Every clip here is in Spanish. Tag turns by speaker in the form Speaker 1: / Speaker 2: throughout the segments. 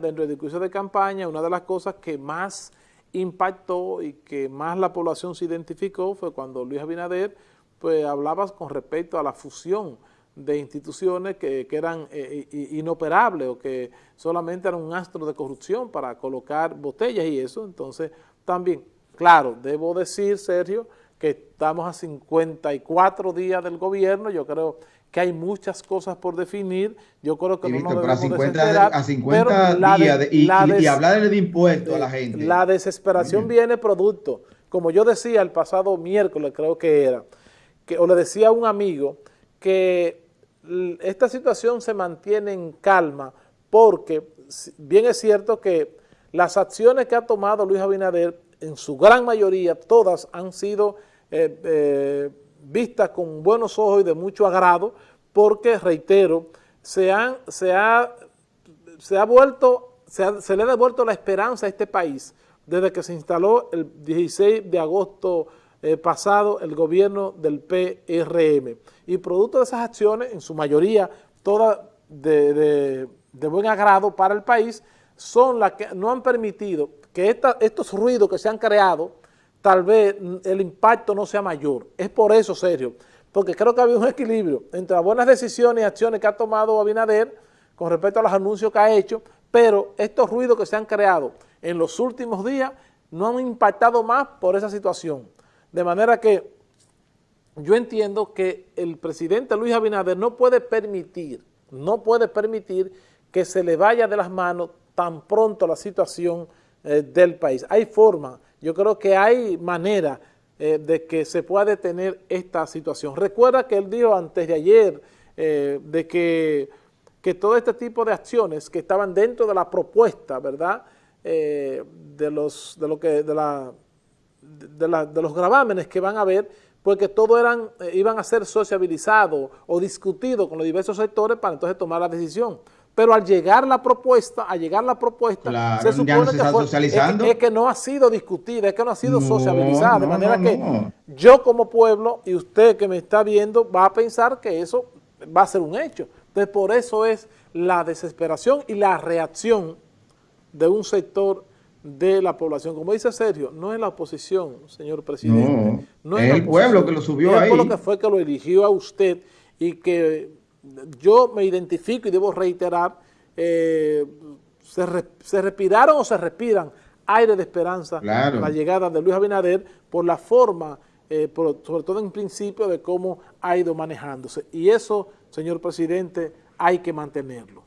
Speaker 1: dentro del discurso de campaña, una de las cosas que más impactó y que más la población se identificó fue cuando Luis Abinader pues hablaba con respecto a la fusión de instituciones que, eran eh, inoperables o que solamente eran un astro de corrupción para colocar botellas y eso, entonces también, claro, debo decir, Sergio, que estamos a 54 días del gobierno, yo creo que hay muchas cosas por definir, yo creo que no nos
Speaker 2: debemos a 50, a 50 días de, y, hablarle de impuestos a la gente.
Speaker 1: La desesperación viene producto, como yo decía el pasado miércoles, creo que era, que, o le decía a un amigo, que esta situación se mantiene en calma porque bien es cierto que las acciones que ha tomado Luis Abinader, en su gran mayoría, todas han sido eh, eh, vistas con buenos ojos y de mucho agrado, porque, reitero, se, han, se, ha, se ha vuelto, se, le ha devuelto la esperanza a este país desde que se instaló el 16 de agosto eh, pasado el gobierno del PRM. Y producto de esas acciones, en su mayoría, todas de, buen agrado para el país, son las que no han permitido que estos ruidos que se han creado, tal vez el impacto no sea mayor. Es por eso, Sergio, porque creo que había un equilibrio entre las buenas decisiones y acciones que ha tomado Abinader con respecto a los anuncios que ha hecho, pero estos ruidos que se han creado en los últimos días no han impactado más por esa situación. De manera que yo entiendo que el presidente Luis Abinader no puede permitir, no puede permitir que se le vaya de las manos tan pronto la situación eh, del país. Hay forma, yo creo que hay manera eh, de que se pueda detener esta situación. Recuerda que él dijo antes de ayer eh, de que, que, todo este tipo de acciones que estaban dentro de la propuesta, ¿verdad?, de, los, de, lo que, de, la, de, la, de los gravámenes que van a haber, porque todo eran, iban a ser sociabilizados o discutidos con los diversos sectores para entonces tomar la decisión pero al llegar la propuesta, al llegar la propuesta, se supone que, es, que no ha sido discutida, es que no ha sido sociabilizada, de manera que yo como pueblo y usted que me está viendo va a pensar que eso va a ser un hecho. Entonces por eso es la desesperación y la reacción de un sector de la población. Como dice Sergio, no es la oposición, señor presidente.
Speaker 2: No, es, el pueblo que lo subió ahí. Es el pueblo
Speaker 1: que fue que lo eligió a usted y que yo me identifico y debo reiterar, eh, se, respiraron o se respiran aire de esperanza la llegada de Luis Abinader por la forma, eh, sobre todo en principio, de cómo ha ido manejándose. Y eso, señor presidente, hay que mantenerlo.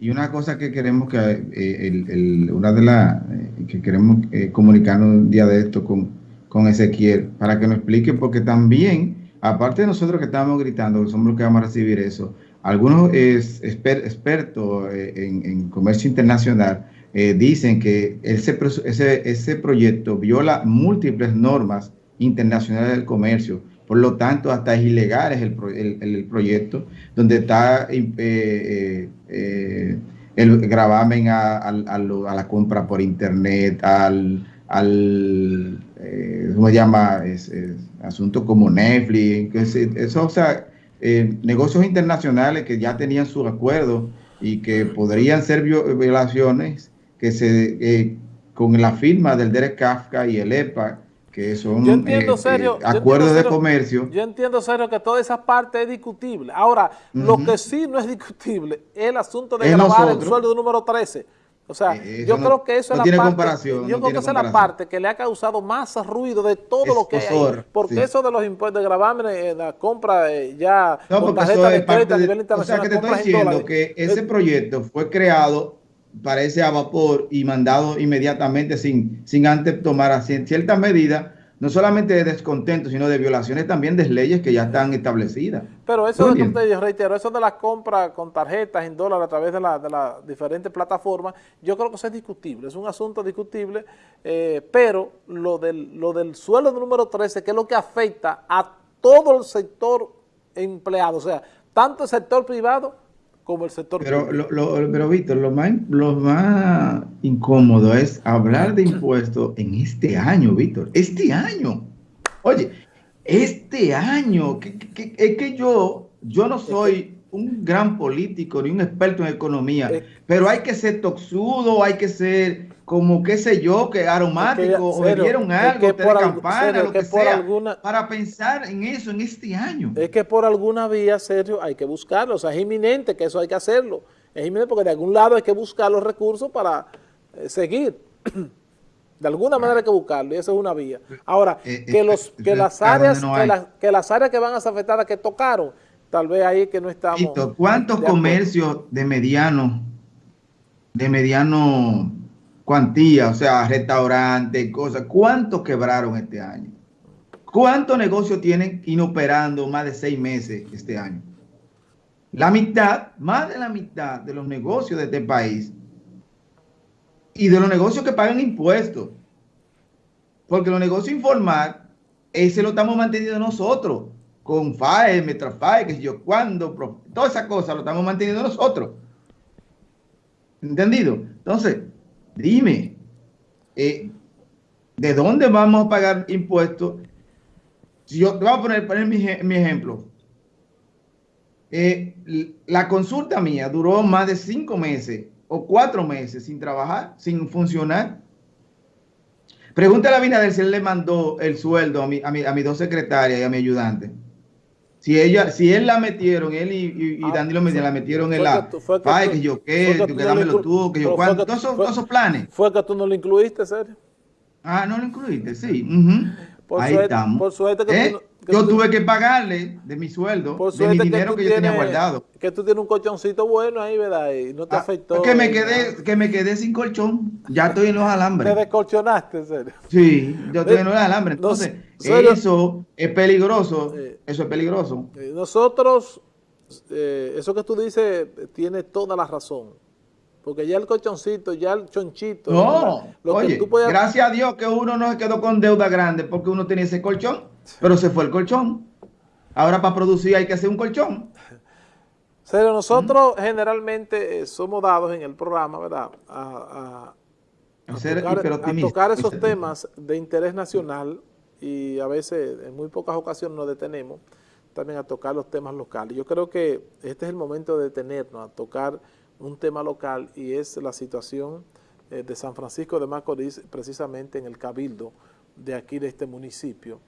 Speaker 2: Y una cosa que queremos que, eh, una de las, que queremos comunicarnos un día de esto con, con Ezequiel, para que nos explique, porque también aparte de nosotros que estamos gritando, que somos los que vamos a recibir eso, algunos expertos eh, en, comercio internacional eh, dicen que ese, proyecto viola múltiples normas internacionales del comercio, por lo tanto hasta es ilegal el, proyecto, donde está eh, el gravamen a, la compra por internet, al, al ¿cómo se llama? Es, asuntos como Netflix, eso, o sea, eh, negocios internacionales que ya tenían su acuerdo y que podrían ser violaciones que se eh, con la firma del Derek Kafka y el EPA, que son eh, acuerdos de comercio.
Speaker 1: Yo entiendo, serio, que toda esa parte es discutible. Ahora, lo que sí no es discutible es el asunto de grabar el sueldo número 13 o sea, eh, yo creo que eso es la parte, yo creo que esa es la parte que le ha causado más ruido de todo lo que hay porque eso de los impuestos de gravámenes, eh, la compra eh, ya
Speaker 2: no, con tarjeta de crédito a nivel internacional. O sea, que te estoy diciendo que ese proyecto fue creado, parece a vapor y mandado inmediatamente sin, sin antes tomar cierta medida no solamente de descontento, sino de violaciones también de leyes que ya están establecidas.
Speaker 1: Pero eso, de, yo reitero, eso de la compra con tarjetas en dólares a través de las la diferentes plataformas, yo creo que eso es discutible, es un asunto discutible, eh, pero lo del, lo del suelo número 13, que es lo que afecta a todo el sector empleado, o sea, tanto el sector privado como el sector
Speaker 2: pero, lo, pero Víctor, lo más, lo más incómodo es hablar de impuestos en este año, Víctor. Este año. Oye, este año. es que yo, yo no soy un gran político ni un experto en economía, pero hay que ser toxudo, hay que ser como qué sé yo, que aromático, o bebieron algo, que por campana, lo que, sea, alguna, para pensar en eso en este año.
Speaker 1: Es que por alguna vía, Sergio, hay que buscarlo, o sea, es inminente que eso hay que hacerlo, es inminente porque de algún lado hay que buscar los recursos para eh, seguir. De alguna manera hay que buscarlo y esa es una vía. Ahora, eh, eh, que, los, que, las áreas, que, las áreas que van a ser afectadas que tocaron, tal vez ahí que no estamos...
Speaker 2: ¿Cuántos comercios de mediano, de mediano cuantía, o sea, restaurantes, cosas, cuántos quebraron este año? ¿Cuántos negocios tienen inoperando más de seis meses este año? La mitad, más de la mitad de los negocios de este país y de los negocios que pagan impuestos. Porque los negocios informales, ese lo estamos manteniendo nosotros, con FAE, Metrafae, que yo, cuando, todas esas cosas lo estamos manteniendo nosotros. ¿Entendido? Entonces, dime, eh, ¿de dónde vamos a pagar impuestos? Si yo te voy a poner, mi, ejemplo. Eh, la consulta mía duró más de cinco meses o cuatro meses sin trabajar, sin funcionar. Pregúntale a Binader si él le mandó el sueldo a, mi, a, mi, a mis dos secretarias y a mi ayudante. Si ella, si él la metieron, él y, y, ah, Danilo Medina la metieron en la. Ay, que yo qué, que, que dámelo tú, que yo cuánto, todos esos, planes.
Speaker 1: Fue que tú no lo incluiste, serio.
Speaker 2: Ah, no lo incluiste, sí. Ahí estamos. Por suerte que ¿Eh? Yo tuve que pagarle de mi sueldo, de mi dinero que, yo tenía guardado.
Speaker 1: Que tú tienes un colchoncito bueno ahí, ¿verdad? Y no te ah, afectó.
Speaker 2: Que me, quedé, que me quedé sin colchón. Ya estoy en los alambres.
Speaker 1: ¿Te descolchonaste, en serio?
Speaker 2: Sí, yo estoy en los alambres. Entonces, eso es peligroso. eso es peligroso.
Speaker 1: Nosotros, eh, eso que tú dices, tiene toda la razón. Porque ya el colchoncito, ya el chonchito.
Speaker 2: No, oye, gracias a Dios que uno no se quedó con deuda grande porque uno tenía ese colchón, pero se fue el colchón. Ahora para producir hay que hacer un colchón.
Speaker 1: Pero nosotros generalmente eh, somos dados en el programa, ¿verdad? A, tocar, esos temas de interés nacional y a veces en muy pocas ocasiones nos detenemos también a tocar los temas locales. Yo creo que este es el momento de detenernos a tocar un tema local y es la situación eh, de San Francisco de Macorís, precisamente en el cabildo de aquí de este municipio.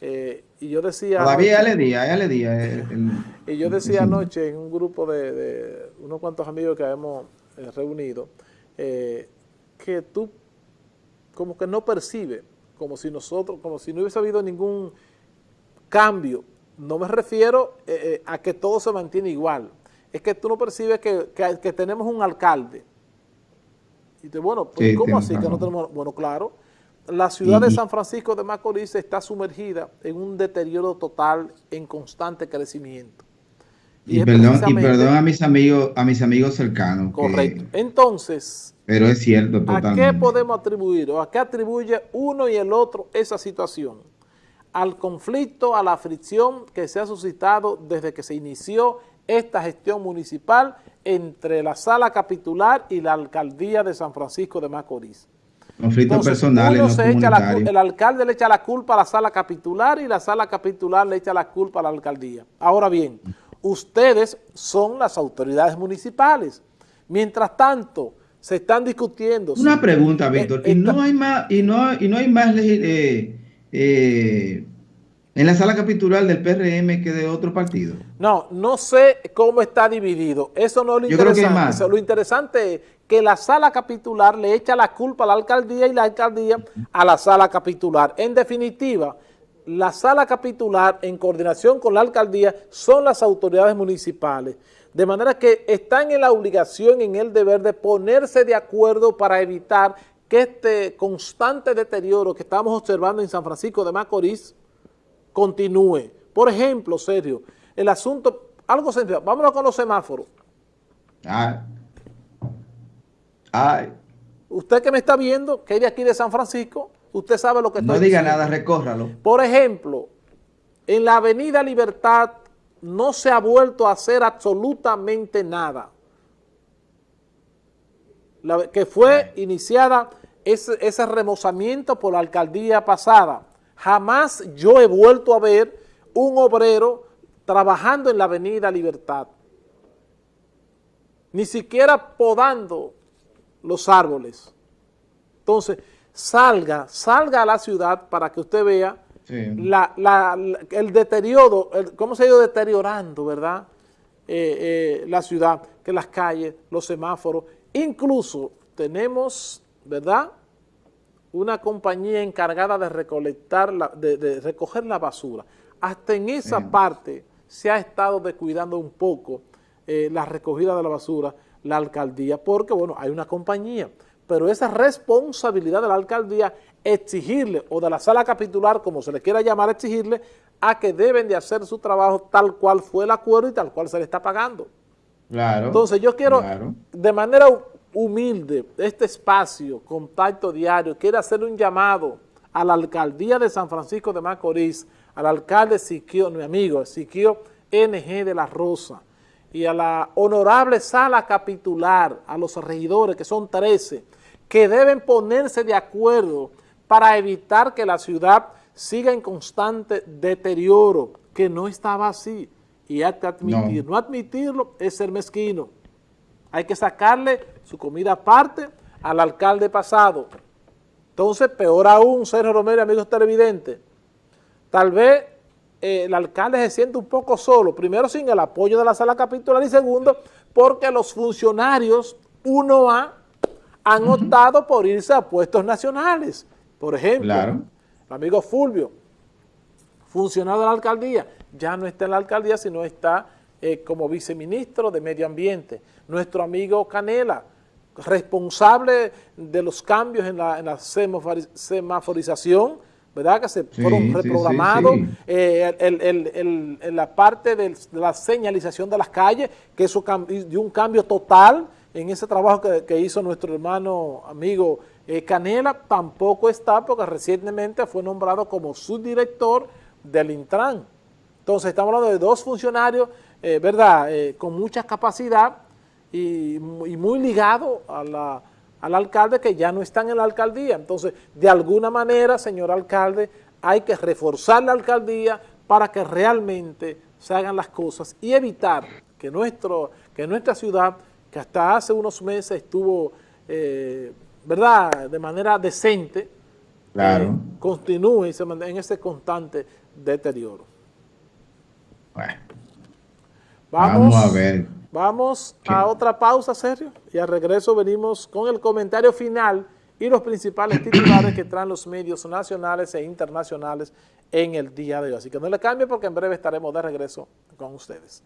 Speaker 1: Eh, y yo decía...
Speaker 2: Todavía le día, le día.
Speaker 1: Eh, y yo decía anoche en un grupo de, unos cuantos amigos que hemos reunido, que tú como que no percibe, como si nosotros, como si no hubiese habido ningún cambio. No me refiero a que todo se mantiene igual, es que tú no percibes que, que, tenemos un alcalde. Y te bueno, pues, ¿cómo así que no tenemos? Bueno, claro, la ciudad de San Francisco de Macorís está sumergida en un deterioro total, en constante crecimiento.
Speaker 2: Y, perdón, y perdón a mis amigos, a mis amigos cercanos.
Speaker 1: Correcto. Entonces,
Speaker 2: pero es cierto totalmente.
Speaker 1: ¿A qué podemos atribuir o a qué atribuye uno y el otro esa situación? Al conflicto, a la fricción que se ha suscitado desde que se inició esta gestión municipal entre la sala capitular y la alcaldía de San Francisco de Macorís.
Speaker 2: Conflictos personales,
Speaker 1: El alcalde le echa la culpa a la sala capitular y la sala capitular le echa la culpa a la alcaldía. Ahora bien, ustedes son las autoridades municipales. Mientras tanto, se están discutiendo.
Speaker 2: Una pregunta, eh, Víctor. ¿Y no hay más, y no, y no hay más eh, eh, en la sala capitular del PRM que de otro partido?
Speaker 1: No, no sé cómo está dividido. Eso no es lo interesante. lo interesante es que la sala capitular le echa la culpa a la alcaldía y la alcaldía a la sala capitular. En definitiva, la sala capitular en coordinación con la alcaldía son las autoridades municipales. De manera que están en la obligación, en el deber de ponerse de acuerdo para evitar que este constante deterioro que estamos observando en San Francisco de Macorís continúe. Por ejemplo, Sergio, el asunto, algo sencillo, vámonos con los semáforos.
Speaker 2: Ay. Ay.
Speaker 1: Usted que me está viendo, que es de aquí de San Francisco, usted sabe lo que
Speaker 2: estoy No diga nada, recórralo.
Speaker 1: Por ejemplo, en la avenida Libertad no se ha vuelto a hacer absolutamente nada. que fue iniciada ese, ese remozamiento por la alcaldía pasada. Jamás yo he vuelto a ver un obrero trabajando en la avenida Libertad. ni siquiera podando los árboles. Entonces, salga, salga a la ciudad para que usted vea el deterioro, cómo se ha ido deteriorando, ¿verdad? Eh, eh, la ciudad, que las calles, los semáforos, incluso tenemos, ¿verdad?, una compañía encargada de recolectar, la, de, recoger la basura. Hasta en esa parte se ha estado descuidando un poco eh, la recogida de la basura, la alcaldía, porque, bueno, hay una compañía, pero esa responsabilidad de la alcaldía exigirle, o de la sala capitular, como se le quiera llamar, exigirle a que deben de hacer su trabajo tal cual fue el acuerdo y tal cual se le está pagando. Claro. Entonces yo quiero, de manera humilde, este espacio, contacto diario, quiero hacer un llamado a la alcaldía de San Francisco de Macorís, al alcalde Siquio, mi amigo, Siquio NG de la Rosa, y a la honorable sala capitular, a los regidores, que son 13, que deben ponerse de acuerdo para evitar que la ciudad siga en constante deterioro, que no estaba así, y hay que admitir, no admitirlo es ser mezquino. Hay que sacarle su comida aparte al alcalde pasado. Entonces, peor aún, Sergio Romero, amigos televidentes, tal vez eh, el alcalde se siente un poco solo, primero sin el apoyo de la sala capitular y segundo, porque los funcionarios 1A han optado por irse a puestos nacionales. Por ejemplo, el amigo Fulvio, funcionario de la alcaldía, ya no está en la alcaldía, sino está eh, como viceministro de Medio Ambiente. Nuestro amigo Canela, responsable de los cambios en la, semaforización, ¿verdad? Que se fueron reprogramados, eh, en la parte de la señalización de las calles, que eso dio un cambio total en ese trabajo que, hizo nuestro hermano amigo eh, Canela, tampoco está porque recientemente fue nombrado como subdirector del Intran. Entonces estamos hablando de dos funcionarios eh, ¿verdad?, eh, con mucha capacidad y, muy ligado al alcalde que ya no están en la alcaldía. Entonces, de alguna manera, señor alcalde, hay que reforzar la alcaldía para que realmente se hagan las cosas y evitar que, nuestro, que nuestra ciudad, que hasta hace unos meses estuvo, eh, ¿verdad?, de manera decente, claro. continúe y se en ese constante deterioro. Bueno. Vamos, a ver. Vamos a otra pausa, Sergio, y al regreso venimos con el comentario final y los principales titulares que traen los medios nacionales e internacionales en el día de hoy. Así que no le cambie porque en breve estaremos de regreso con ustedes.